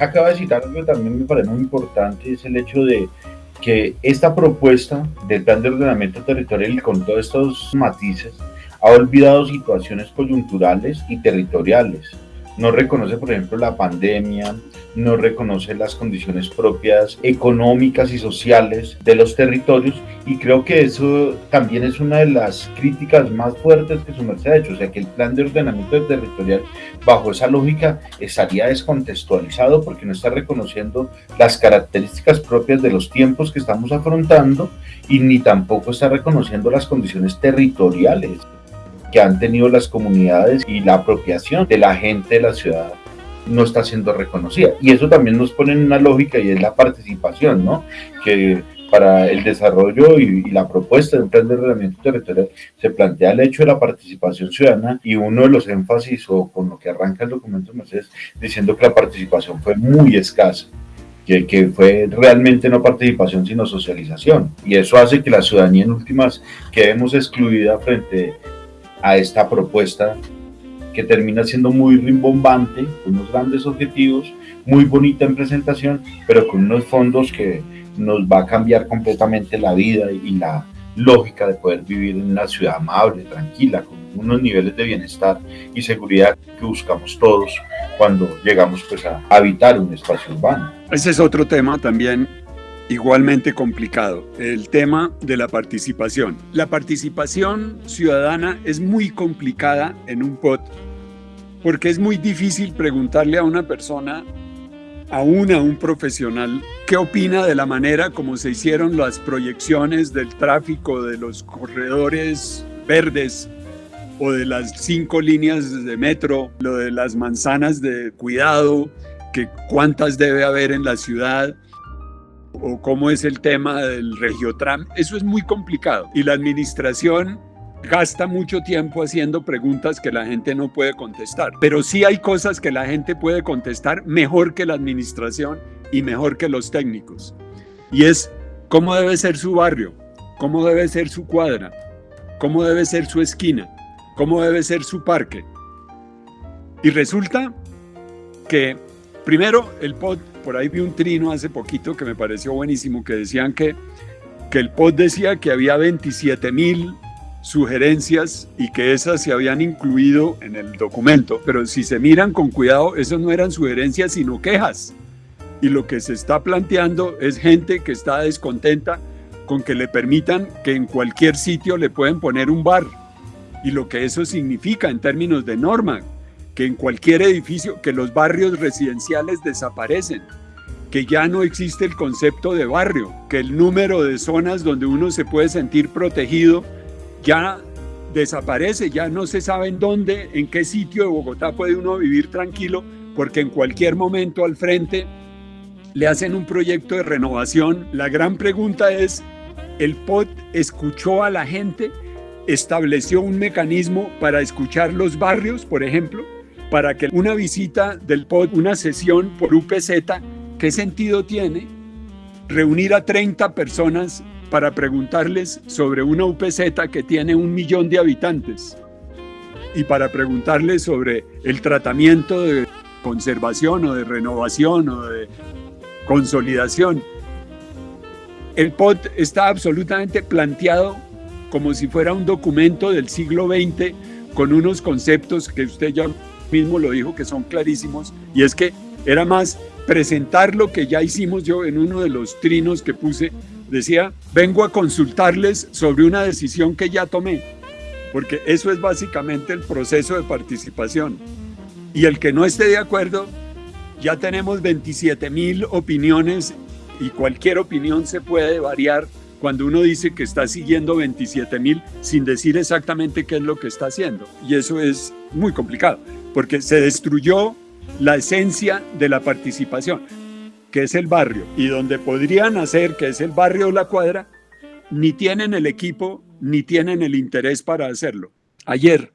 Acaba de citar algo que también me parece muy importante, es el hecho de que esta propuesta del plan de ordenamiento territorial con todos estos matices ha olvidado situaciones coyunturales y territoriales. No reconoce, por ejemplo, la pandemia, no reconoce las condiciones propias económicas y sociales de los territorios y creo que eso también es una de las críticas más fuertes que su merced ha hecho, o sea que el plan de ordenamiento territorial bajo esa lógica estaría descontextualizado porque no está reconociendo las características propias de los tiempos que estamos afrontando y ni tampoco está reconociendo las condiciones territoriales que han tenido las comunidades y la apropiación de la gente de la ciudad no está siendo reconocida. Y eso también nos pone en una lógica y es la participación, ¿no? Que para el desarrollo y, la propuesta de un plan de ordenamiento territorial se plantea el hecho de la participación ciudadana y uno de los énfasis o con lo que arranca el documento Mercedes diciendo que la participación fue muy escasa. Que, que, fue realmente no participación sino socialización y eso hace que la ciudadanía en últimas quedemos excluida frente a esta propuesta que termina siendo muy rimbombante, con unos grandes objetivos, muy bonita en presentación, pero con unos fondos que nos va a cambiar completamente la vida y la lógica de poder vivir en una ciudad amable, tranquila, con unos niveles de bienestar y seguridad que buscamos todos cuando llegamos pues a habitar un espacio urbano. Ese es otro tema también igualmente complicado, el tema de la participación. La participación ciudadana es muy complicada en un POT porque es muy difícil preguntarle a una persona, aún a un profesional, qué opina de la manera como se hicieron las proyecciones del tráfico de los corredores verdes o de las cinco líneas de metro, lo de las manzanas de cuidado, que cuántas debe haber en la ciudad, o cómo es el tema del regiotram, eso es muy complicado. Y la administración gasta mucho tiempo haciendo preguntas que la gente no puede contestar. Pero sí hay cosas que la gente puede contestar mejor que la administración y mejor que los técnicos. Y es cómo debe ser su barrio, cómo debe ser su cuadra, cómo debe ser su esquina, cómo debe ser su parque. Y resulta que primero el POT por ahí vi un trino hace poquito que me pareció buenísimo, que decían que, que el POT decía que había 27 mil sugerencias y que esas se habían incluido en el documento, pero si se miran con cuidado, esas no eran sugerencias sino quejas. Y lo que se está planteando es gente que está descontenta con que le permitan que en cualquier sitio le pueden poner un bar. Y lo que eso significa en términos de norma, que en cualquier edificio, que los barrios residenciales desaparecen, que ya no existe el concepto de barrio, que el número de zonas donde uno se puede sentir protegido ya desaparece, ya no se sabe en dónde, en qué sitio de Bogotá puede uno vivir tranquilo, porque en cualquier momento al frente le hacen un proyecto de renovación. La gran pregunta es, ¿el POT escuchó a la gente? ¿Estableció un mecanismo para escuchar los barrios, por ejemplo? Para que una visita del POD, una sesión por UPZ, ¿qué sentido tiene reunir a 30 personas para preguntarles sobre una UPZ que tiene un millón de habitantes y para preguntarles sobre el tratamiento de conservación o de renovación o de consolidación? El POD está absolutamente planteado como si fuera un documento del siglo XX con unos conceptos que usted ya mismo lo dijo que son clarísimos, y es que era más presentar lo que ya hicimos yo en uno de los trinos que puse, decía, vengo a consultarles sobre una decisión que ya tomé, porque eso es básicamente el proceso de participación. Y el que no esté de acuerdo, ya tenemos 27 mil opiniones y cualquier opinión se puede variar cuando uno dice que está siguiendo 27 mil sin decir exactamente qué es lo que está haciendo. Y eso es muy complicado porque se destruyó la esencia de la participación, que es el barrio, y donde podrían hacer, que es el barrio de la cuadra, ni tienen el equipo ni tienen el interés para hacerlo. Ayer